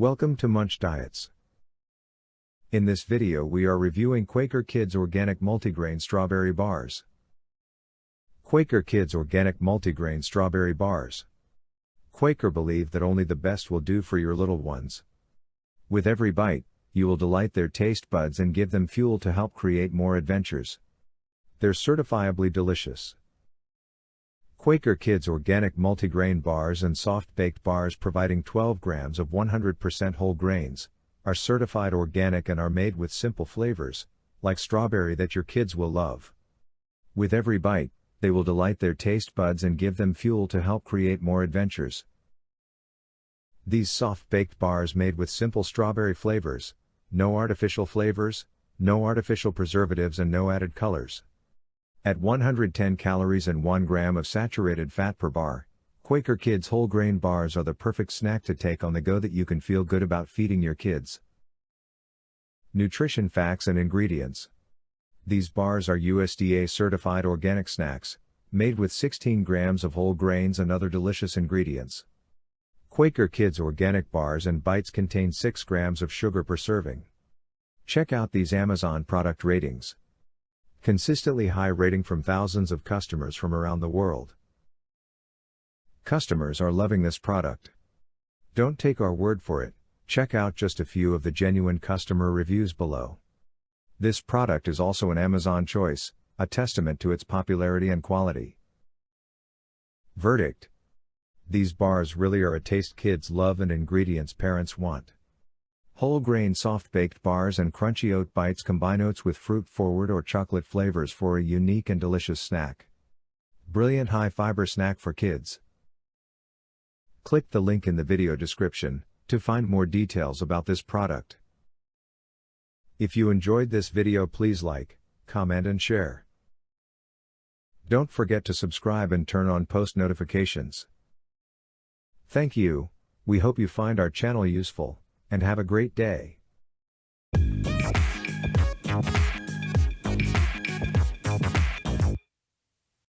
Welcome to Munch Diets. In this video we are reviewing Quaker Kids Organic Multigrain Strawberry Bars. Quaker Kids Organic Multigrain Strawberry Bars. Quaker believe that only the best will do for your little ones. With every bite, you will delight their taste buds and give them fuel to help create more adventures. They're certifiably delicious. Quaker Kids organic multigrain bars and soft baked bars providing 12 grams of 100% whole grains, are certified organic and are made with simple flavors, like strawberry that your kids will love. With every bite, they will delight their taste buds and give them fuel to help create more adventures. These soft baked bars made with simple strawberry flavors, no artificial flavors, no artificial preservatives and no added colors. At 110 calories and 1 gram of saturated fat per bar, Quaker Kids whole grain bars are the perfect snack to take on the go that you can feel good about feeding your kids. Nutrition facts and ingredients. These bars are USDA certified organic snacks, made with 16 grams of whole grains and other delicious ingredients. Quaker Kids organic bars and bites contain 6 grams of sugar per serving. Check out these Amazon product ratings. Consistently high rating from thousands of customers from around the world. Customers are loving this product. Don't take our word for it, check out just a few of the genuine customer reviews below. This product is also an Amazon choice, a testament to its popularity and quality. Verdict These bars really are a taste kids love and ingredients parents want. Whole grain soft baked bars and crunchy oat bites combine oats with fruit forward or chocolate flavors for a unique and delicious snack. Brilliant high fiber snack for kids. Click the link in the video description to find more details about this product. If you enjoyed this video please like, comment and share. Don't forget to subscribe and turn on post notifications. Thank you, we hope you find our channel useful and have a great day.